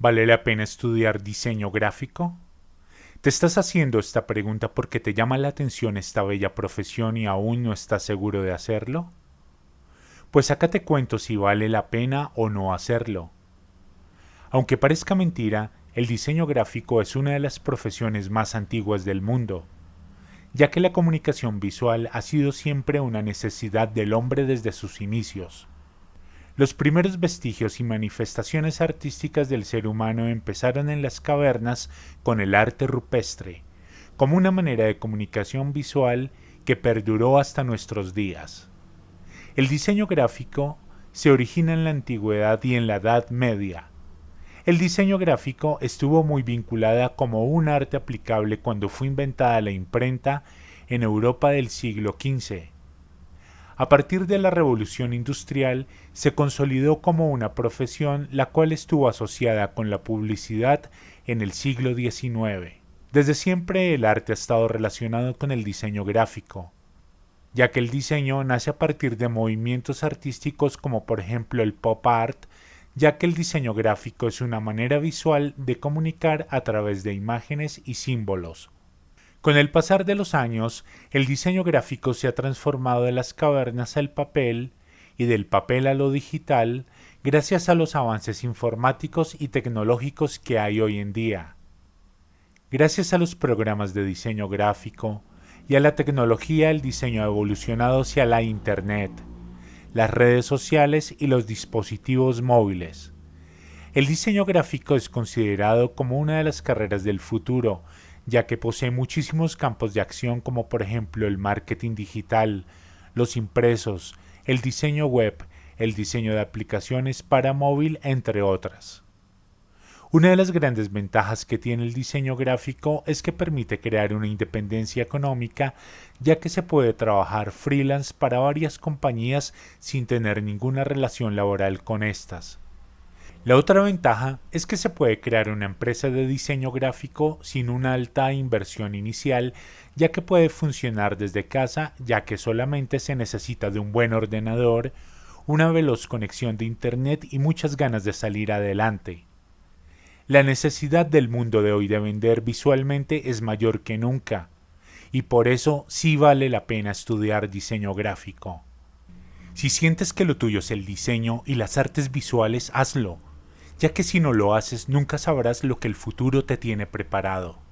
¿Vale la pena estudiar diseño gráfico? ¿Te estás haciendo esta pregunta porque te llama la atención esta bella profesión y aún no estás seguro de hacerlo? Pues acá te cuento si vale la pena o no hacerlo. Aunque parezca mentira, el diseño gráfico es una de las profesiones más antiguas del mundo, ya que la comunicación visual ha sido siempre una necesidad del hombre desde sus inicios. Los primeros vestigios y manifestaciones artísticas del ser humano empezaron en las cavernas con el arte rupestre, como una manera de comunicación visual que perduró hasta nuestros días. El diseño gráfico se origina en la antigüedad y en la Edad Media. El diseño gráfico estuvo muy vinculada como un arte aplicable cuando fue inventada la imprenta en Europa del siglo XV a partir de la revolución industrial se consolidó como una profesión la cual estuvo asociada con la publicidad en el siglo XIX. Desde siempre el arte ha estado relacionado con el diseño gráfico, ya que el diseño nace a partir de movimientos artísticos como por ejemplo el pop art, ya que el diseño gráfico es una manera visual de comunicar a través de imágenes y símbolos. Con el pasar de los años, el diseño gráfico se ha transformado de las cavernas al papel y del papel a lo digital gracias a los avances informáticos y tecnológicos que hay hoy en día. Gracias a los programas de diseño gráfico y a la tecnología el diseño ha evolucionado hacia la Internet, las redes sociales y los dispositivos móviles. El diseño gráfico es considerado como una de las carreras del futuro ya que posee muchísimos campos de acción como por ejemplo el marketing digital, los impresos, el diseño web, el diseño de aplicaciones para móvil, entre otras. Una de las grandes ventajas que tiene el diseño gráfico es que permite crear una independencia económica, ya que se puede trabajar freelance para varias compañías sin tener ninguna relación laboral con estas. La otra ventaja es que se puede crear una empresa de diseño gráfico sin una alta inversión inicial, ya que puede funcionar desde casa, ya que solamente se necesita de un buen ordenador, una veloz conexión de Internet y muchas ganas de salir adelante. La necesidad del mundo de hoy de vender visualmente es mayor que nunca, y por eso sí vale la pena estudiar diseño gráfico. Si sientes que lo tuyo es el diseño y las artes visuales, hazlo ya que si no lo haces nunca sabrás lo que el futuro te tiene preparado.